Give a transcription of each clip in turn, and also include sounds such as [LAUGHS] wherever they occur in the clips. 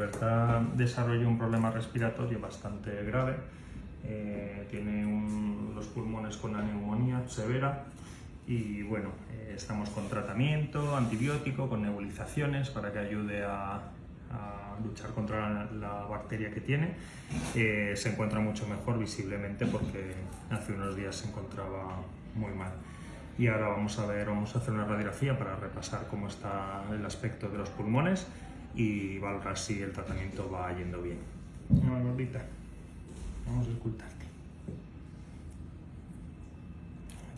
Libertad desarrolló un problema respiratorio bastante grave. Eh, tiene los pulmones con una neumonía severa y bueno, eh, estamos con tratamiento, antibiótico, con nebulizaciones para que ayude a, luchar contra la, bacteria que tiene. Eh, se encuentra mucho mejor visiblemente porque hace unos días se encontraba muy mal. Y ahora vamos a ver, vamos a hacer una radiografía para repasar cómo está el aspecto de los pulmones y valorar si el tratamiento va yendo bien. Gordita, vamos a escultarte.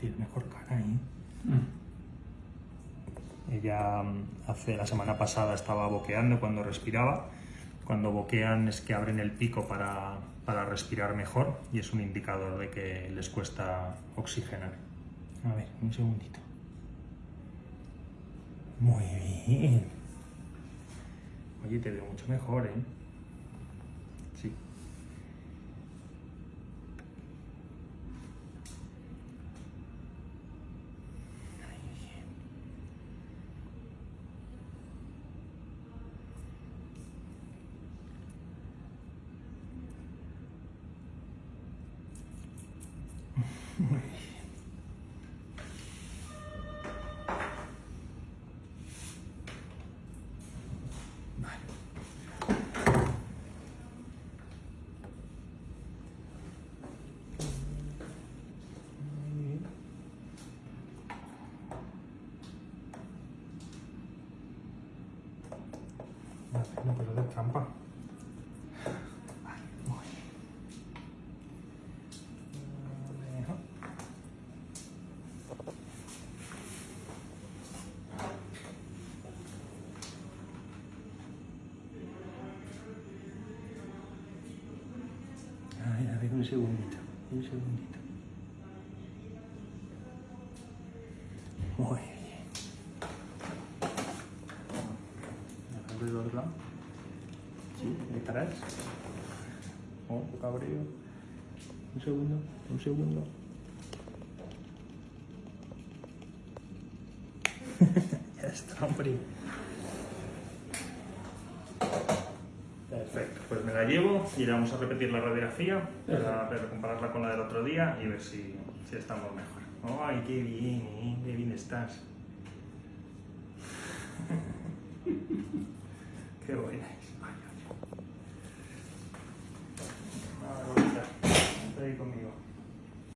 Tienes mejor cara ahí. Mm. Ella mm, hace la semana pasada estaba boqueando cuando respiraba. Cuando boquean es que abren el pico para, para respirar mejor y es un indicador de que les cuesta oxigenar. A ver, un segundito. Muy bien. Oye, te veo mucho mejor, ¿eh? Sí. [LAUGHS] No puedo hacer trampa. Ay, a ver, un segundito, un segundito. Muy bien. Del otro lado. Sí, estarás. Oh, cabreo. Un segundo, un segundo. [LAUGHS] ya está, hombre. Perfecto, pues me la llevo y vamos a repetir la radiografía para, para compararla con la del otro día y ver si, si estamos mejor. ¡Ay, qué bien! ¿eh? ¡Qué bien estás! [LAUGHS] Qué buena es. Ay,